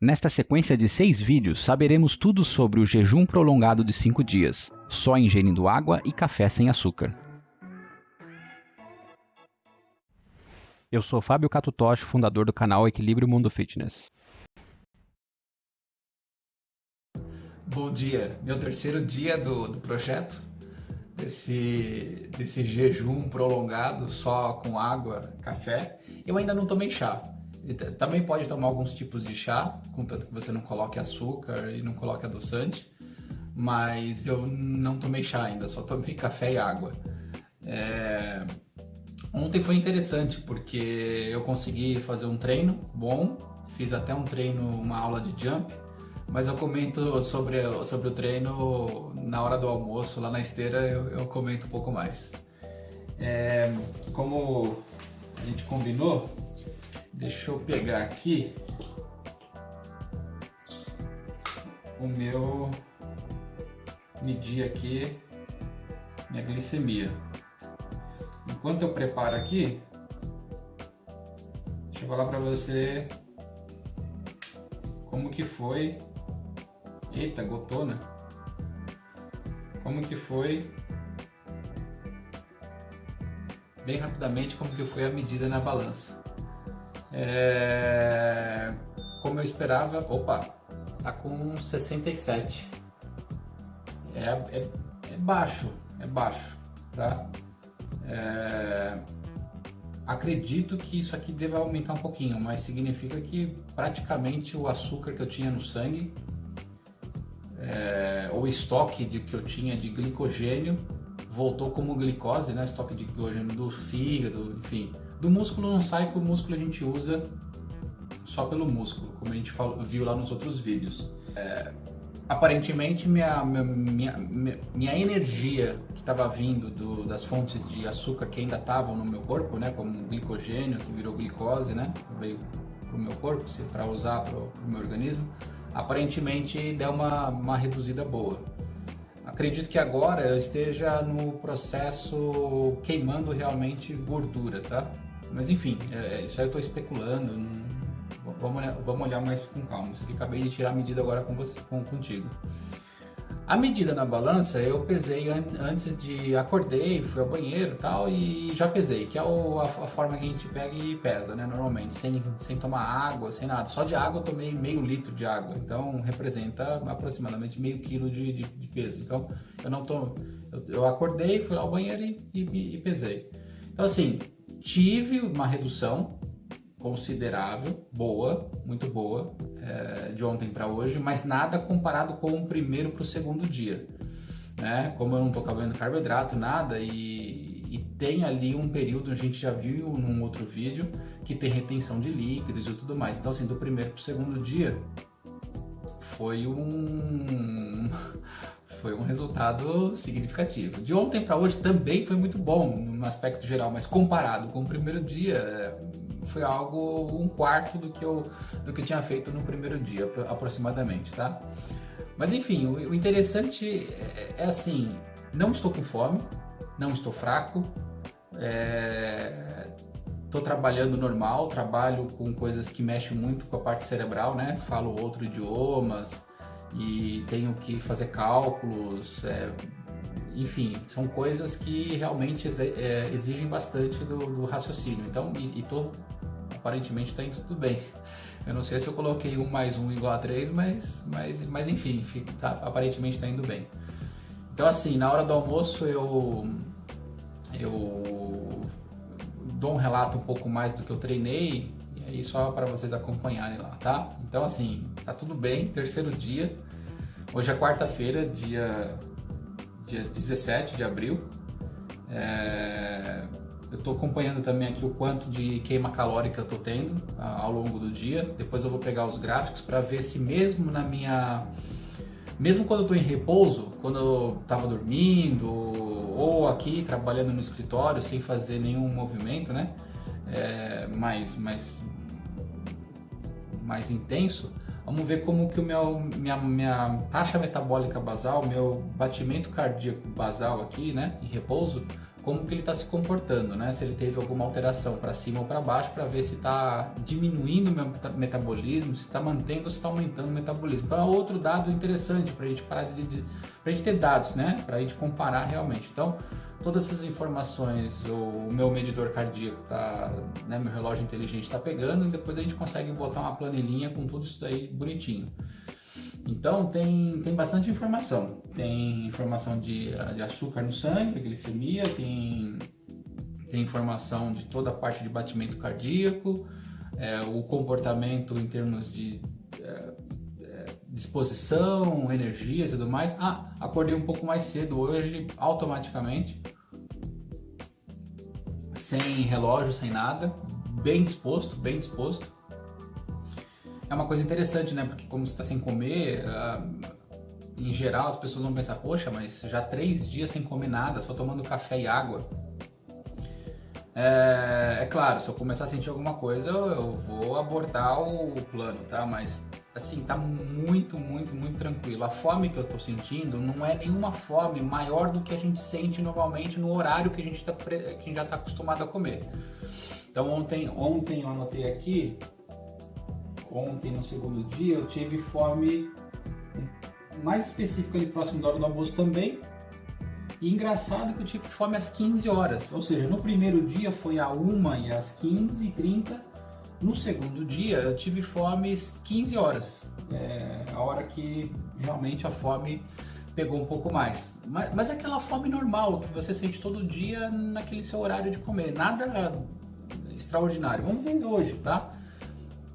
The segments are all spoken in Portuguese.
Nesta sequência de seis vídeos, saberemos tudo sobre o jejum prolongado de 5 dias, só ingerindo água e café sem açúcar. Eu sou Fábio Catutoshi, fundador do canal Equilíbrio Mundo Fitness. Bom dia, meu terceiro dia do, do projeto, desse, desse jejum prolongado só com água, café. Eu ainda não tomei chá, também pode tomar alguns tipos de chá, contanto que você não coloque açúcar e não coloque adoçante, mas eu não tomei chá ainda, só tomei café e água. É... Ontem foi interessante porque eu consegui fazer um treino bom, fiz até um treino, uma aula de jump, mas eu comento sobre, sobre o treino na hora do almoço, lá na esteira eu, eu comento um pouco mais. É... Como a gente combinou, Deixa eu pegar aqui o meu medir aqui minha glicemia. Enquanto eu preparo aqui, deixa eu falar para você como que foi. Eita, gotona. Como que foi bem rapidamente como que foi a medida na balança. É... Como eu esperava, opa, tá com 67. É, é, é baixo, é baixo, tá? É... Acredito que isso aqui deva aumentar um pouquinho, mas significa que praticamente o açúcar que eu tinha no sangue, é... o estoque de, que eu tinha de glicogênio, voltou como glicose, né? Estoque de glicogênio do fígado, enfim, do músculo não sai que o músculo a gente usa só pelo músculo, como a gente falou, viu lá nos outros vídeos. É, aparentemente minha, minha, minha, minha, energia que estava vindo do, das fontes de açúcar que ainda estavam no meu corpo, né, como glicogênio que virou glicose, né, veio para o meu corpo para usar para o meu organismo, aparentemente deu uma, uma reduzida boa. Acredito que agora eu esteja no processo queimando realmente gordura, tá? Mas enfim, é, é, isso aí eu estou especulando. Não, vamos, olhar, vamos olhar mais com calma. Isso aqui acabei de tirar a medida agora com você, com, contigo. A medida na balança eu pesei an antes de acordei, fui ao banheiro tal e já pesei, que é o, a, a, forma que a gente pega e pesa, né? Normalmente, sem, sem tomar água, sem nada. Só de água eu tomei meio litro de água, então representa aproximadamente meio quilo de, de, de peso. Então eu não tô, eu, eu acordei, fui ao banheiro e, e, e pesei. Então assim, tive uma redução considerável, boa, muito boa, é, de ontem para hoje, mas nada comparado com o primeiro para o segundo dia. Né? Como eu não estou comendo carboidrato, nada, e, e, tem ali um período, a gente já viu num outro vídeo, que tem retenção de líquidos e tudo mais. Então, assim, do primeiro para o segundo dia, foi um foi um resultado significativo. De ontem para hoje também foi muito bom no aspecto geral, mas comparado com o primeiro dia, é, foi algo um quarto do que eu do que eu tinha feito no primeiro dia, aproximadamente, tá? Mas enfim, o, interessante é, é assim, não estou com fome, não estou fraco, estou é, trabalhando normal, trabalho com coisas que mexem muito com a parte cerebral, né? Falo outros idiomas, e tenho que fazer cálculos, é, enfim, são coisas que realmente é, exigem bastante do, do, raciocínio. Então, e, e tô, aparentemente está indo tudo bem. Eu não sei se eu coloquei um mais um igual a 3, mas, mas, mas enfim, tá, aparentemente está indo bem. Então assim, na hora do almoço eu, eu dou um relato um pouco mais do que eu treinei aí só para vocês acompanharem lá, tá? Então assim, tá tudo bem, terceiro dia. Hoje é quarta-feira, dia, dia 17 de abril. É, eu estou acompanhando também aqui o quanto de queima calórica eu estou tendo ao longo do dia. Depois eu vou pegar os gráficos para ver se mesmo na minha... Mesmo quando eu estou em repouso, quando eu estava dormindo ou aqui trabalhando no escritório sem fazer nenhum movimento, né? É, mais, mais mais intenso, vamos ver como que o meu, minha, minha taxa metabólica basal, meu batimento cardíaco basal aqui, né, em repouso, como que ele está se comportando, né? Se ele teve alguma alteração para cima ou para baixo, para ver se está diminuindo o meu metabolismo, se está mantendo ou se está aumentando o metabolismo. Então é outro dado interessante para a gente parar de, de para a gente ter dados, né? Para a gente comparar realmente. Então todas essas informações, o meu medidor cardíaco tá, né, meu relógio inteligente está pegando e depois a gente consegue botar uma planilhinha com tudo isso aí bonitinho. Então tem, tem bastante informação. Tem informação de, de açúcar no sangue, glicemia, tem, tem informação de toda a parte de batimento cardíaco, é, o comportamento em termos de é, disposição, energia e tudo mais. Ah, acordei um pouco mais cedo hoje, automaticamente, sem relógio, sem nada, bem disposto, bem disposto é uma coisa interessante, né? Porque como está sem comer, uh, em geral as pessoas vão pensar, poxa, mas já três dias sem comer nada, só tomando café e água. É, é claro, se eu começar a sentir alguma coisa, eu, eu vou abortar o plano, tá? Mas assim, tá muito, muito, muito tranquilo. A fome que eu tô sentindo não é nenhuma fome maior do que a gente sente normalmente no horário que a gente, tá, que já está acostumado a comer. Então ontem, ontem eu anotei aqui ontem, no segundo dia, eu tive fome mais específica ali próximo da hora do almoço também. E engraçado que eu tive fome às 15 horas, ou seja, no primeiro dia foi a 1 e às 15 e 30 no segundo dia eu tive fome às 15 horas, é a hora que realmente a fome pegou um pouco mais. Mas, mas é aquela fome normal que você sente todo dia naquele seu horário de comer, nada extraordinário. Vamos ver hoje, tá?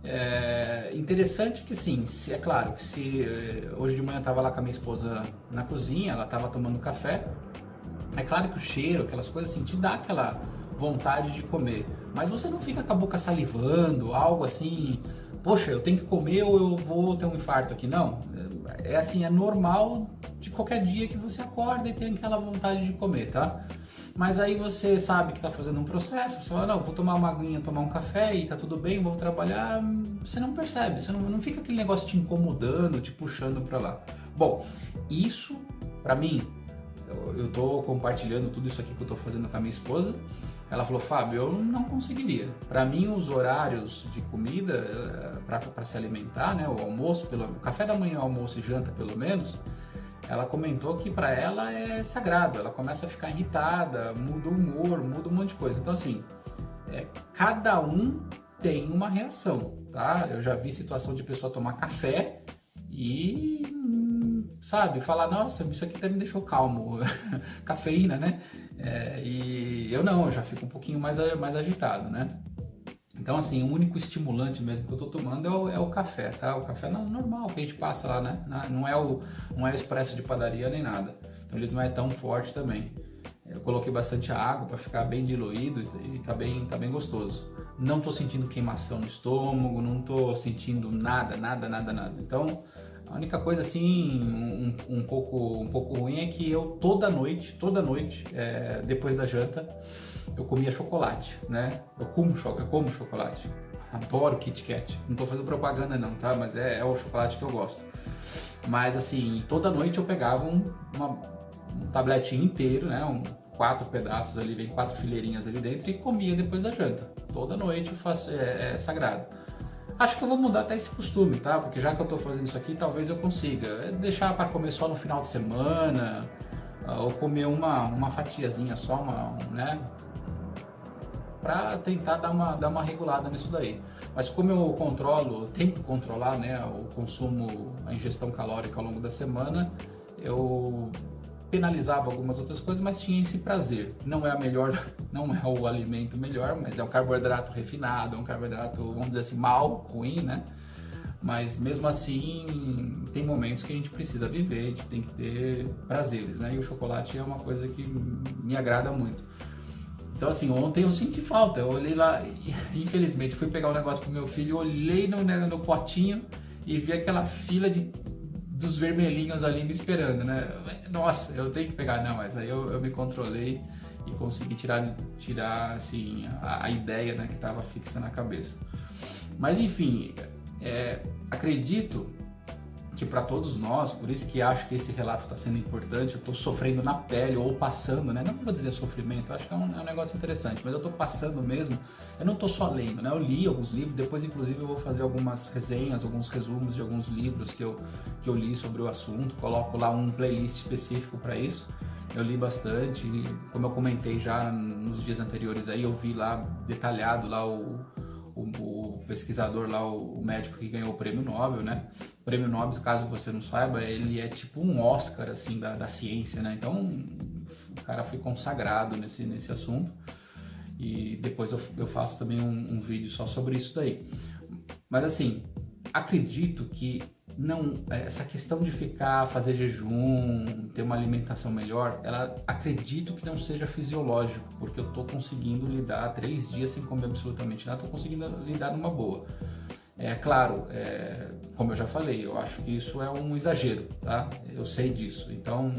É interessante que sim, se, é claro que se eh, hoje de manhã eu estava lá com a minha esposa na cozinha, ela estava tomando café, é claro que o cheiro, aquelas coisas assim, te dá aquela vontade de comer, mas você não fica com a boca salivando, algo assim, poxa, eu tenho que comer ou eu vou ter um infarto aqui, não, é assim, é normal de qualquer dia que você acorda e tem aquela vontade de comer, tá? Mas aí você sabe que está fazendo um processo, você fala, não, vou tomar uma aguinha, tomar um café e tá tudo bem, vou trabalhar. Você não percebe, você não, não fica aquele negócio te incomodando, te puxando para lá. Bom, isso, para mim, eu, eu tô compartilhando tudo isso aqui que eu tô fazendo com a minha esposa. Ela falou, Fábio, eu não conseguiria. Para mim, os horários de comida eh, para se alimentar, né, o almoço, pelo o café da manhã, almoço e janta, pelo menos, ela comentou que para ela é sagrado, ela começa a ficar irritada, muda o humor, muda um monte de coisa. Então, assim, é, cada um tem uma reação, tá? Eu já vi situação de pessoa tomar café e, sabe, falar, nossa, isso aqui até me deixou calmo, cafeína, né? É, e eu não, eu já fico um pouquinho mais, mais agitado, né? Então, assim, o único estimulante mesmo que eu tô tomando é o, é o café, tá? O café normal que a gente passa lá, né? Não é o, não é o expresso de padaria nem nada. Então ele não é tão forte também. Eu coloquei bastante água para ficar bem diluído e tá bem, tá bem gostoso. Não tô sentindo queimação no estômago, não tô sentindo nada, nada, nada, nada. Então, a única coisa assim, um, um pouco, um pouco ruim é que eu toda noite, toda noite, é, depois da janta, eu comia chocolate, né? Eu como, eu como chocolate. Adoro Kit Kat. Não tô fazendo propaganda não, tá? Mas é, é o chocolate que eu gosto. Mas assim, toda noite eu pegava um, uma, um tabletinho inteiro, né? Um, quatro pedaços ali, vem quatro fileirinhas ali dentro e comia depois da janta. Toda noite eu faço, é, é sagrado. Acho que eu vou mudar até esse costume, tá? Porque já que eu tô fazendo isso aqui, talvez eu consiga. É deixar para comer só no final de semana, ou comer uma, uma fatiazinha só, uma, né? para tentar dar uma, dar uma regulada nisso daí. Mas como eu controlo, tento controlar né, o consumo, a ingestão calórica ao longo da semana, eu penalizava algumas outras coisas, mas tinha esse prazer. Não é a melhor, não é o alimento melhor, mas é um carboidrato refinado, é um carboidrato, vamos dizer assim, mal, ruim, né? Mas mesmo assim, tem momentos que a gente precisa viver, a gente tem que ter prazeres, né? E o chocolate é uma coisa que me agrada muito. Então, assim, ontem eu senti falta. Eu olhei lá, infelizmente, fui pegar um negócio pro meu filho, olhei no, né, no potinho e vi aquela fila de, dos vermelhinhos ali me esperando, né? Nossa, eu tenho que pegar. Não, mas aí eu, eu me controlei e consegui tirar, tirar assim, a, a ideia né, que estava fixa na cabeça. Mas, enfim, é, acredito que para todos nós, por isso que acho que esse relato está sendo importante, eu estou sofrendo na pele ou passando, né? Não vou dizer sofrimento, acho que é um, é um negócio interessante, mas eu estou passando mesmo, eu não estou só lendo, né? Eu li alguns livros, depois inclusive eu vou fazer algumas resenhas, alguns resumos de alguns livros que eu, que eu li sobre o assunto, coloco lá um playlist específico para isso. Eu li bastante, como eu comentei já nos dias anteriores aí, eu vi lá detalhado lá o o, o, pesquisador lá, o, médico que ganhou o prêmio Nobel, né? O prêmio Nobel, caso você não saiba, ele é tipo um Oscar, assim, da, da ciência, né? Então, o cara foi consagrado nesse, nesse assunto. E depois eu, eu faço também um, um vídeo só sobre isso daí. Mas, assim, acredito que não essa questão de ficar fazer jejum ter uma alimentação melhor ela acredito que não seja fisiológico porque eu estou conseguindo lidar três dias sem comer absolutamente nada estou conseguindo lidar numa boa. É claro é, como eu já falei eu acho que isso é um exagero tá? Eu sei disso. Então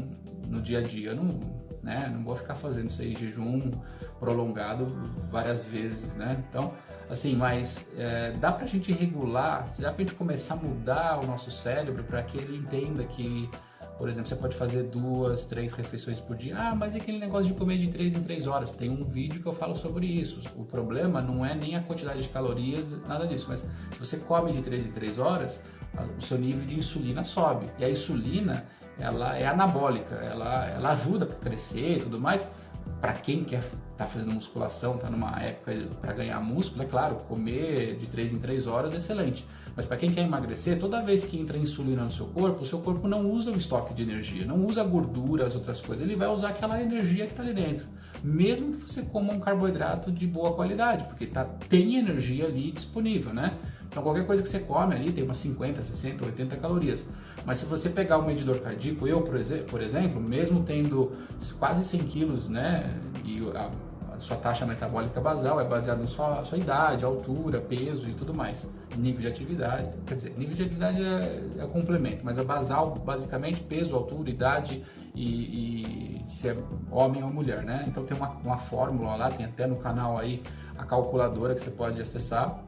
no dia a dia eu não né não vou ficar fazendo isso aí jejum prolongado várias vezes né? Então assim, mas é, dá pra gente regular, dá pra gente começar a mudar o nosso cérebro para que ele entenda que, por exemplo, você pode fazer duas, três refeições por dia. Ah, mas é aquele negócio de comer de três em três horas. Tem um vídeo que eu falo sobre isso. O problema não é nem a quantidade de calorias, nada disso, mas se você come de três em três horas, o seu nível de insulina sobe. E a insulina, ela é anabólica, ela, ela ajuda a crescer e tudo mais, para quem quer tá fazendo musculação, tá numa época para ganhar músculo, é claro, comer de 3 em 3 horas é excelente. Mas para quem quer emagrecer, toda vez que entra insulina no seu corpo, o seu corpo não usa o estoque de energia, não usa gordura, as outras coisas, ele vai usar aquela energia que está ali dentro. Mesmo que você coma um carboidrato de boa qualidade, porque tá, tem energia ali disponível, né? Então qualquer coisa que você come ali tem umas 50, 60, 80 calorias. Mas se você pegar o medidor cardíaco, eu por, exemplo, mesmo tendo quase 100 quilos, né, e a, a sua taxa metabólica basal é baseada na sua, sua, idade, altura, peso e tudo mais. Nível de atividade, quer dizer, nível de atividade é, é complemento, mas a basal, basicamente, peso, altura, idade e, e, se é homem ou mulher, né? Então tem uma, uma fórmula lá, tem até no canal aí a calculadora que você pode acessar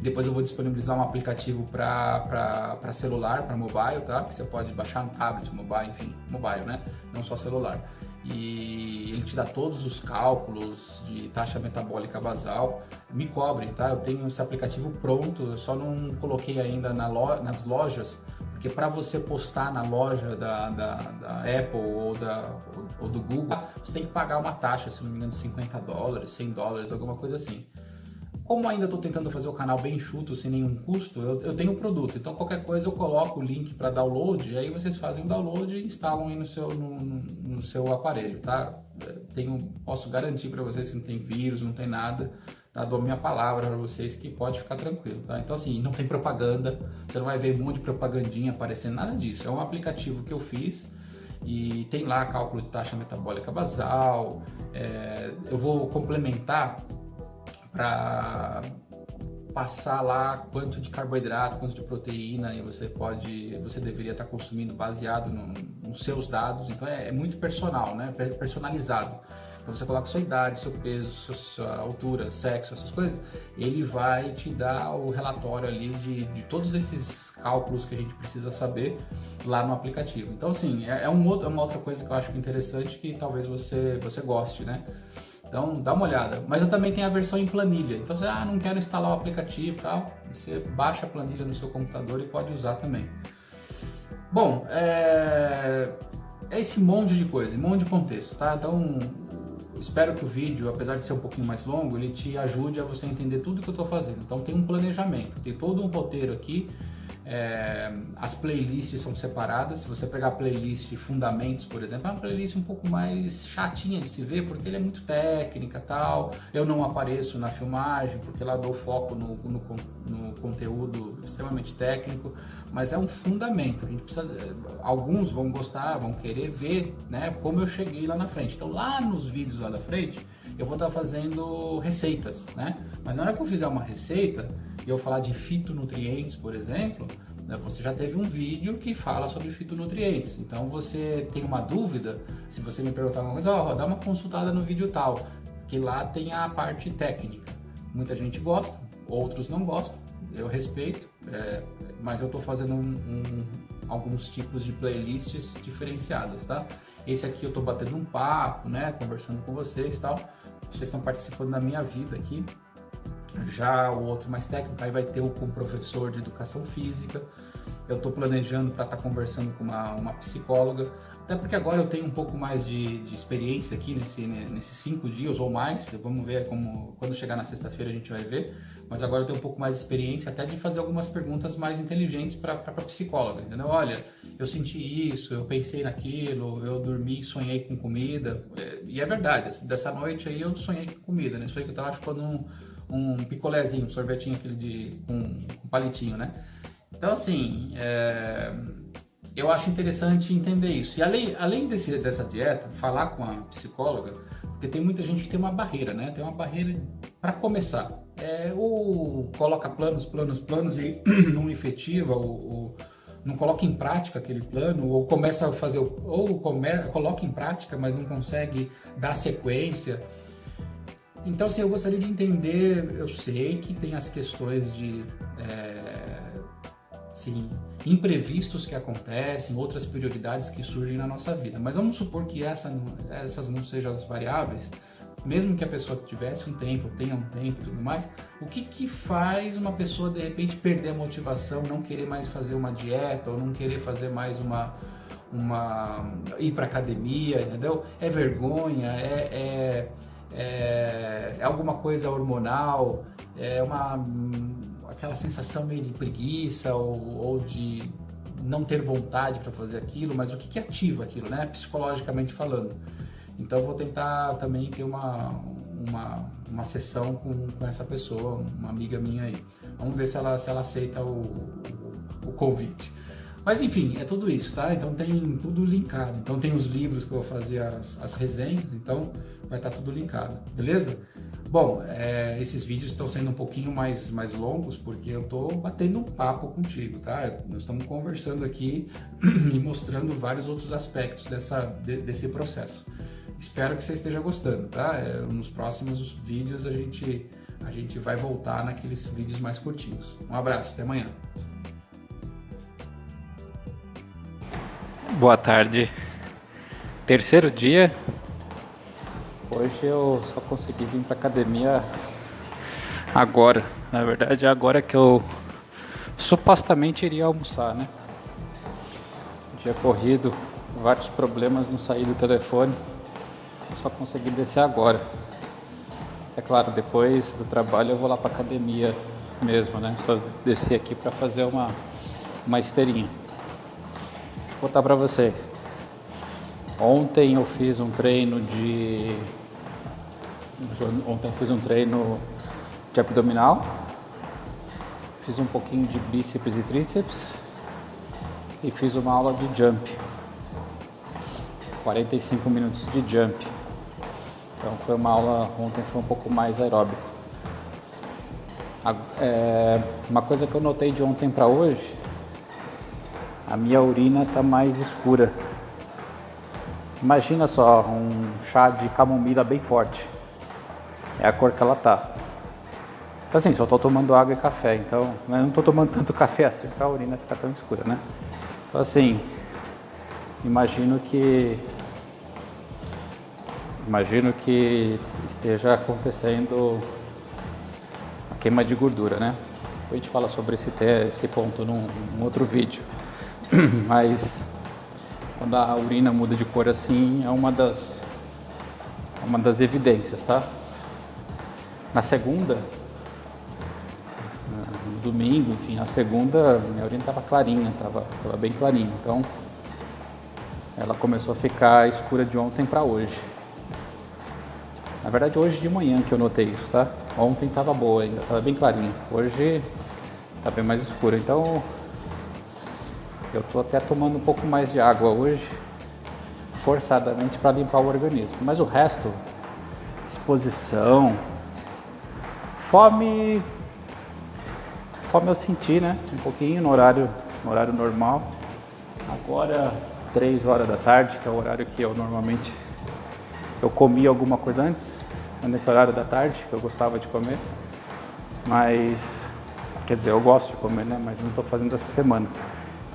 depois eu vou disponibilizar um aplicativo para celular, para mobile, tá? Que você pode baixar no tablet, mobile, enfim, mobile, né? Não só celular. E ele te dá todos os cálculos de taxa metabólica basal. Me cobrem, tá? Eu tenho esse aplicativo pronto, eu só não coloquei ainda na lo nas lojas, porque para você postar na loja da, da, da Apple ou, da, ou do Google, você tem que pagar uma taxa, se não me engano, de 50 dólares, 100 dólares, alguma coisa assim. Como ainda estou tentando fazer o canal bem enxuto, sem nenhum custo, eu, eu tenho o produto. Então qualquer coisa eu coloco o link para download, e aí vocês fazem o download e instalam aí no seu, no, no seu aparelho, tá? Tenho, posso garantir para vocês que não tem vírus, não tem nada, tá? Dou minha palavra para vocês que pode ficar tranquilo, tá? Então assim, não tem propaganda, você não vai ver um monte de propagandinha aparecendo, nada disso. É um aplicativo que eu fiz, e tem lá cálculo de taxa metabólica basal. É, eu vou complementar para passar lá quanto de carboidrato, quanto de proteína e você pode, você deveria estar consumindo baseado no, nos seus dados. Então é, é, muito personal, né? Personalizado. Então você coloca sua idade, seu peso, sua, sua, altura, sexo, essas coisas, ele vai te dar o relatório ali de, de todos esses cálculos que a gente precisa saber lá no aplicativo. Então assim, é, é, um outro, é uma outra coisa que eu acho interessante que talvez você, você goste, né? Então dá uma olhada. Mas eu também tenho a versão em planilha. Então você, ah, não quero instalar o aplicativo e tal. Você baixa a planilha no seu computador e pode usar também. Bom, é, é esse monte de coisa, um monte de contexto, tá? Então espero que o vídeo, apesar de ser um pouquinho mais longo, ele te ajude a você entender tudo que eu estou fazendo. Então tem um planejamento, tem todo um roteiro aqui é, as playlists são separadas. Se você pegar a playlist Fundamentos, por exemplo, é uma playlist um pouco mais chatinha de se ver, porque ele é muito técnica tal. Eu não apareço na filmagem, porque lá dou foco no, no, no conteúdo extremamente técnico, mas é um fundamento. A gente precisa, alguns vão gostar, vão querer ver né, como eu cheguei lá na frente. Então, lá nos vídeos lá da frente, eu vou estar fazendo receitas, né? Mas na hora que eu fizer uma receita e eu falar de fitonutrientes, por exemplo, né, você já teve um vídeo que fala sobre fitonutrientes. Então você tem uma dúvida, se você me perguntar alguma coisa, ó, dá uma consultada no vídeo tal, que lá tem a parte técnica. Muita gente gosta, outros não gostam, eu respeito, é, mas eu estou fazendo um, um, alguns tipos de playlists diferenciadas, tá? Esse aqui eu estou batendo um papo, né, conversando com vocês e tal, vocês estão participando da minha vida aqui, já o outro mais técnico, aí vai ter o com professor de educação física, eu estou planejando para estar tá conversando com uma, uma psicóloga, até porque agora eu tenho um pouco mais de, de experiência aqui nesse, nesses cinco dias ou mais. Vamos ver como quando chegar na sexta-feira a gente vai ver. Mas agora eu tenho um pouco mais de experiência até de fazer algumas perguntas mais inteligentes para a psicóloga, entendeu? Olha, eu senti isso, eu pensei naquilo, eu dormi sonhei com comida. É, e é verdade, dessa noite aí eu sonhei com comida, né? Sonhei que eu estava chupando um, um picolézinho, um sorvetinho aquele de um, um palitinho, né? Então assim, é eu acho interessante entender isso. E além, além desse, dessa dieta, falar com a psicóloga, porque tem muita gente que tem uma barreira, né? Tem uma barreira para começar. É, ou coloca planos, planos, planos e não efetiva, ou, ou, não coloca em prática aquele plano, ou começa a fazer, ou come, coloca em prática, mas não consegue dar sequência. Então, assim, eu gostaria de entender, eu sei que tem as questões de, é, assim, imprevistos que acontecem, outras prioridades que surgem na nossa vida. Mas vamos supor que essa, essas não sejam as variáveis, mesmo que a pessoa tivesse um tempo, tenha um tempo e tudo mais, o que, que faz uma pessoa de repente perder a motivação, não querer mais fazer uma dieta ou não querer fazer mais uma uma ir para academia, entendeu? É vergonha, é, é, é, é alguma coisa hormonal, é uma aquela sensação meio de preguiça ou, ou de não ter vontade para fazer aquilo, mas o que, que ativa aquilo, né? Psicologicamente falando. Então vou tentar também ter uma, uma, uma sessão com, com essa pessoa, uma amiga minha aí. Vamos ver se ela, se ela aceita o, o, o convite. Mas enfim, é tudo isso, tá? Então tem tudo linkado. Então tem os livros que eu vou fazer as, as resenhas, então vai estar tá tudo linkado, beleza? Bom, é, esses vídeos estão sendo um pouquinho mais, mais longos porque eu estou batendo um papo contigo, tá? Nós estamos conversando aqui e mostrando vários outros aspectos dessa, de, desse processo. Espero que você esteja gostando, tá? É, nos próximos vídeos a gente, a gente vai voltar naqueles vídeos mais curtinhos. Um abraço, até amanhã. Boa tarde. Terceiro dia Hoje eu só consegui vir para academia agora. Na verdade, é agora que eu supostamente iria almoçar, né? Dia corrido, vários problemas, não saí do telefone. Só consegui descer agora. É claro, depois do trabalho eu vou lá para academia mesmo, né? Só descer aqui para fazer uma uma esteirinha. Vou botar para vocês. Ontem eu fiz um treino de. Ontem eu fiz um treino de abdominal. Fiz um pouquinho de bíceps e tríceps. E fiz uma aula de jump. 45 minutos de jump. Então foi uma aula, ontem foi um pouco mais aeróbico. É, uma coisa que eu notei de ontem para hoje, a minha urina está mais escura. Imagina só um chá de camomila bem forte. É a cor que ela tá. Então assim, só estou tomando água e café, então não estou tomando tanto café assim para a urina ficar tão escura, né? Então assim, imagino que imagino que esteja acontecendo a queima de gordura, né? A gente fala sobre esse, esse ponto num, num outro vídeo. Mas quando a urina muda de cor assim, é uma das, é uma das evidências, tá? Na segunda, no domingo, enfim, na segunda, minha urina estava clarinha, estava tava bem clarinha. Então, ela começou a ficar escura de ontem para hoje. Na verdade, hoje de manhã que eu notei isso, tá? Ontem estava boa ainda, estava bem clarinha. Hoje está bem mais escura. Então, eu estou até tomando um pouco mais de água hoje, forçadamente para limpar o organismo. Mas o resto, disposição, fome, fome eu senti, né? Um pouquinho no horário, no horário normal. Agora, 3 horas da tarde, que é o horário que eu normalmente eu comia alguma coisa antes, nesse horário da tarde que eu gostava de comer. Mas, quer dizer, eu gosto de comer, né? Mas não estou fazendo essa semana.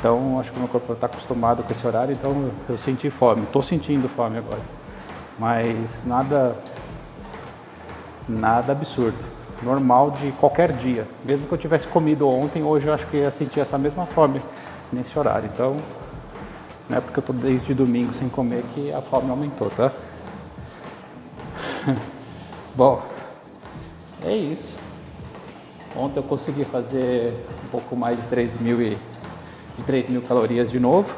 Então, acho que o meu corpo está acostumado com esse horário, então eu senti fome. Estou sentindo fome agora. Mas nada, nada absurdo. Normal de qualquer dia. Mesmo que eu tivesse comido ontem, hoje eu acho que ia sentir essa mesma fome nesse horário. Então, não é porque eu estou desde domingo sem comer que a fome aumentou, tá? Bom, é isso. Ontem eu consegui fazer um pouco mais de 3 mil, e, de 3 mil calorias de novo.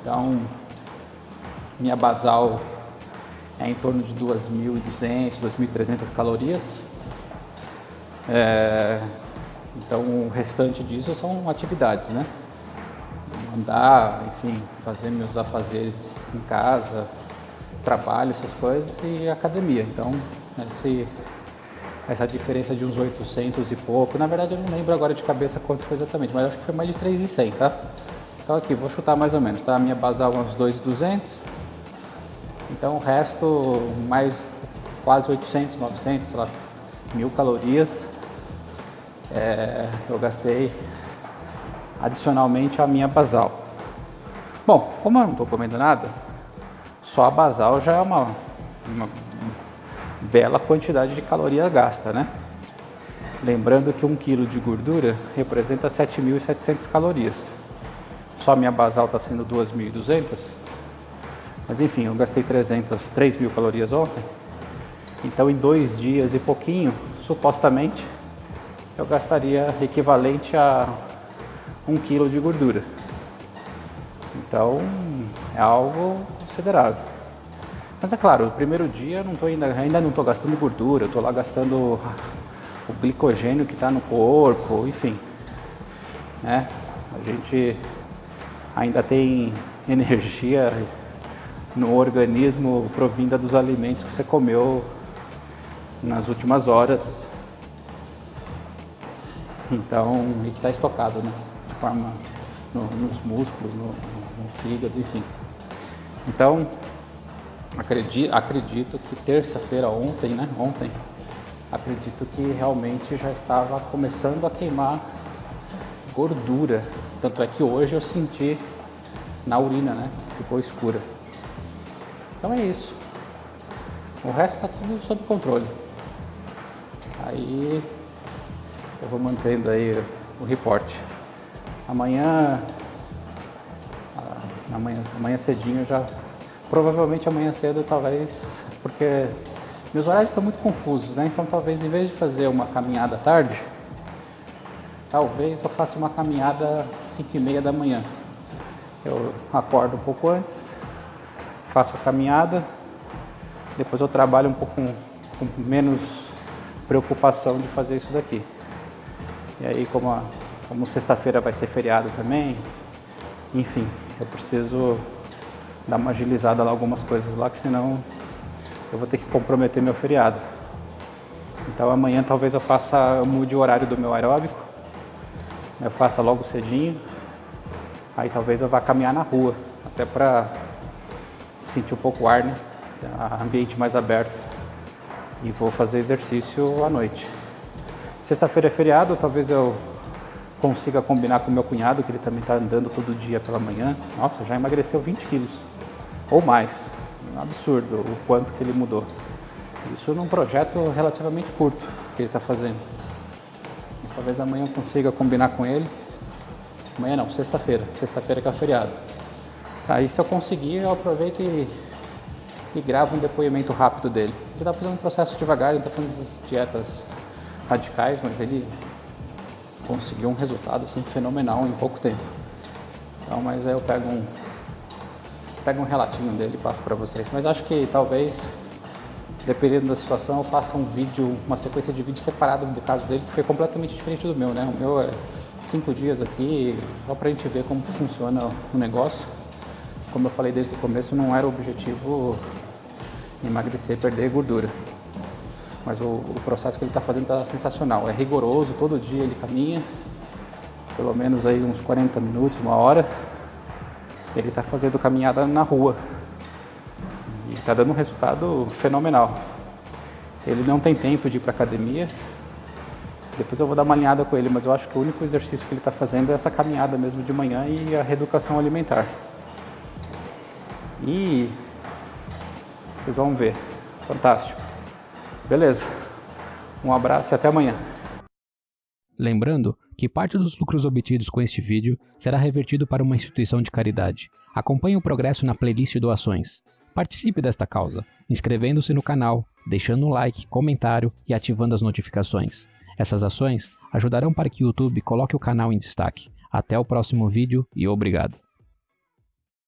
Então, minha basal é em torno de 2.200, 2.300 calorias. É, então, o restante disso são atividades, né? Andar, enfim, fazer meus afazeres em casa, trabalho, essas coisas e academia. Então, esse, essa diferença de uns 800 e pouco, na verdade eu não lembro agora de cabeça quanto foi exatamente, mas acho que foi mais de 3,100, tá? Então aqui, vou chutar mais ou menos, tá? A minha basal é uns 2,200, então o resto, mais quase 800, 900, sei lá, mil calorias, é, eu gastei adicionalmente a minha basal. Bom, como eu não estou comendo nada, só a basal já é uma, uma bela quantidade de caloria gasta, né? Lembrando que um quilo de gordura representa 7.700 calorias. Só minha basal está sendo 2.200. Mas enfim, eu gastei 300, 3 mil calorias ontem. Então em dois dias e pouquinho, supostamente, eu gastaria equivalente a um quilo de gordura. Então é algo considerável. Mas é claro, o primeiro dia não tô ainda, ainda não estou gastando gordura, eu estou lá gastando o glicogênio que está no corpo, enfim. Né? A gente ainda tem energia no organismo provinda dos alimentos que você comeu nas últimas horas. Então, e que está estocado, né? De forma no, nos músculos, no, no fígado, enfim. Então, acredito, acredito que terça-feira, ontem, né? Ontem, acredito que realmente já estava começando a queimar gordura. Tanto é que hoje eu senti na urina, né? Ficou escura. Então é isso. O resto está tudo sob controle. Aí eu vou mantendo aí o reporte. Amanhã, amanhã, amanhã cedinho já, provavelmente amanhã cedo talvez, porque meus horários estão muito confusos, né? Então talvez em vez de fazer uma caminhada tarde, talvez eu faça uma caminhada às 5 e meia da manhã. Eu acordo um pouco antes, faço a caminhada, depois eu trabalho um pouco com, com menos preocupação de fazer isso daqui. E aí como como sexta-feira vai ser feriado também, enfim, eu preciso dar uma agilizada lá algumas coisas lá, que senão eu vou ter que comprometer meu feriado. Então amanhã talvez eu faça, eu mude o horário do meu aeróbico, eu faça logo cedinho, aí talvez eu vá caminhar na rua, até para sentir um pouco o ar, né? Ambiente mais aberto. E vou fazer exercício à noite. Sexta-feira é feriado, talvez eu consiga combinar com meu cunhado, que ele também está andando todo dia pela manhã. Nossa, já emagreceu 20 quilos ou mais. Um absurdo o quanto que ele mudou. Isso num projeto relativamente curto que ele está fazendo. Mas talvez amanhã eu consiga combinar com ele. Amanhã não, sexta-feira. Sexta-feira que é feriado. Aí se eu conseguir, eu aproveito e, e gravo um depoimento rápido dele. Ele está fazendo um processo devagar, ele está fazendo essas dietas radicais, mas ele conseguiu um resultado assim, fenomenal em pouco tempo. Então, mas aí eu pego um, pego um relatinho dele e passo para vocês. Mas acho que talvez, dependendo da situação, eu faça um vídeo, uma sequência de vídeos separado do caso dele, que foi completamente diferente do meu, né? O meu é cinco dias aqui, só para a gente ver como funciona o negócio. Como eu falei desde o começo, não era o objetivo emagrecer, perder gordura. Mas o, o processo que ele está fazendo está sensacional. É rigoroso, todo dia ele caminha, pelo menos aí uns 40 minutos, uma hora. Ele está fazendo caminhada na rua. E está dando um resultado fenomenal. Ele não tem tempo de ir para academia, Depois eu vou dar uma alinhada com ele, mas eu acho que o único exercício que ele está fazendo é essa caminhada mesmo de manhã e a reeducação alimentar. E vocês vão ver. Fantástico. Beleza. Um abraço e até amanhã. Lembrando que parte dos lucros obtidos com este vídeo será revertido para uma instituição de caridade. Acompanhe o progresso na playlist doações. Participe desta causa, inscrevendo-se no canal, deixando um like, comentário e ativando as notificações. Essas ações ajudarão para que o YouTube coloque o canal em destaque. Até o próximo vídeo e obrigado.